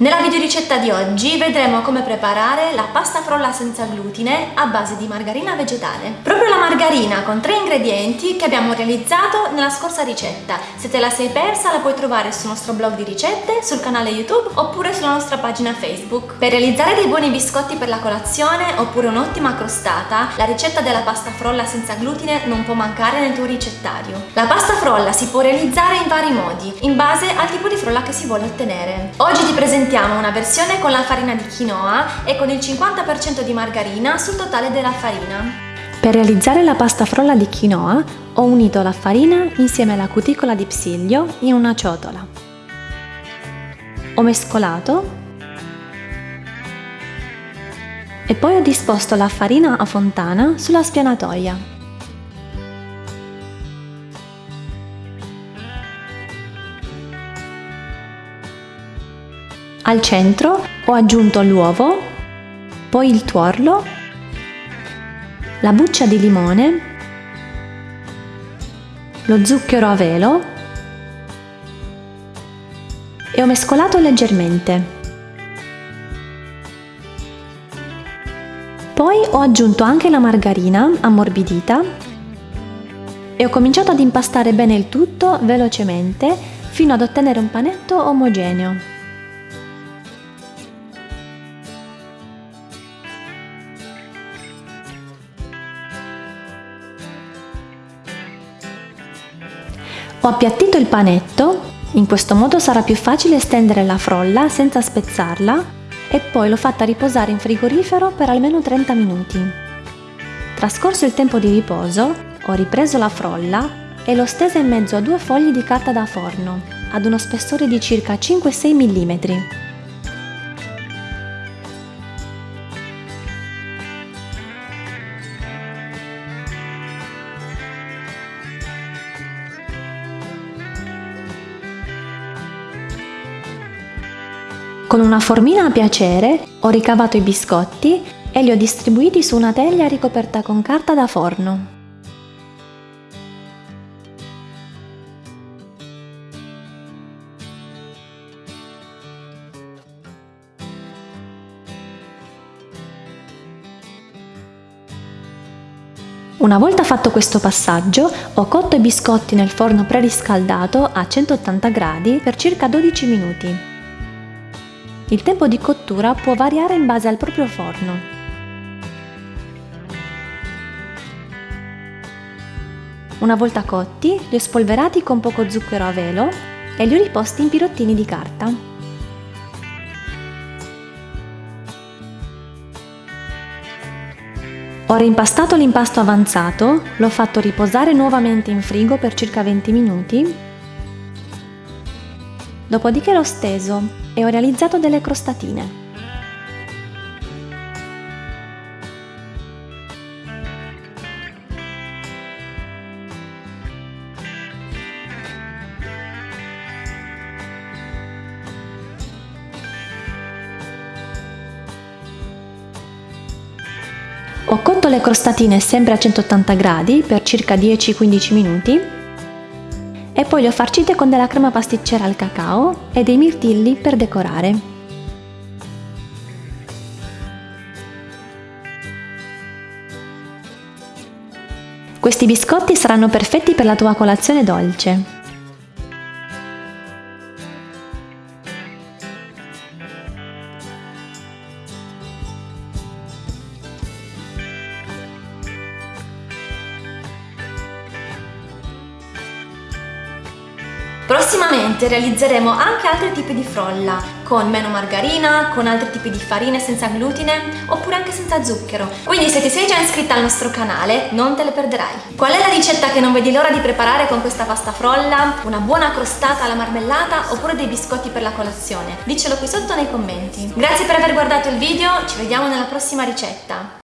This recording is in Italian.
Nella videoricetta di oggi vedremo come preparare la pasta frolla senza glutine a base di margarina vegetale. Proprio la margarina con tre ingredienti che abbiamo realizzato nella scorsa ricetta. Se te la sei persa la puoi trovare sul nostro blog di ricette, sul canale YouTube oppure sulla nostra pagina Facebook. Per realizzare dei buoni biscotti per la colazione oppure un'ottima crostata, la ricetta della pasta frolla senza glutine non può mancare nel tuo ricettario. La pasta frolla si può realizzare in vari modi, in base al tipo di frolla che si vuole ottenere. Oggi ti presentiamo presentiamo una versione con la farina di quinoa e con il 50% di margarina sul totale della farina. Per realizzare la pasta frolla di quinoa ho unito la farina insieme alla cuticola di psiglio in una ciotola. Ho mescolato e poi ho disposto la farina a fontana sulla spianatoia. Al centro ho aggiunto l'uovo, poi il tuorlo, la buccia di limone, lo zucchero a velo e ho mescolato leggermente. Poi ho aggiunto anche la margarina ammorbidita e ho cominciato ad impastare bene il tutto velocemente fino ad ottenere un panetto omogeneo. Ho appiattito il panetto, in questo modo sarà più facile stendere la frolla senza spezzarla e poi l'ho fatta riposare in frigorifero per almeno 30 minuti. Trascorso il tempo di riposo, ho ripreso la frolla e l'ho stesa in mezzo a due fogli di carta da forno, ad uno spessore di circa 5-6 mm. Con una formina a piacere ho ricavato i biscotti e li ho distribuiti su una teglia ricoperta con carta da forno. Una volta fatto questo passaggio, ho cotto i biscotti nel forno preriscaldato a 180 gradi per circa 12 minuti. Il tempo di cottura può variare in base al proprio forno. Una volta cotti, li ho spolverati con poco zucchero a velo e li ho riposti in pirottini di carta. Ho rimpastato l'impasto avanzato, l'ho fatto riposare nuovamente in frigo per circa 20 minuti, dopodiché l'ho steso e ho realizzato delle crostatine. Ho cotto le crostatine sempre a 180 gradi per circa 10-15 minuti e poi le ho farcite con della crema pasticcera al cacao e dei mirtilli per decorare. Questi biscotti saranno perfetti per la tua colazione dolce. Prossimamente realizzeremo anche altri tipi di frolla, con meno margarina, con altri tipi di farine senza glutine, oppure anche senza zucchero. Quindi se ti sei già iscritta al nostro canale, non te le perderai. Qual è la ricetta che non vedi l'ora di preparare con questa pasta frolla? Una buona crostata alla marmellata oppure dei biscotti per la colazione? Diccelo qui sotto nei commenti. Grazie per aver guardato il video, ci vediamo nella prossima ricetta.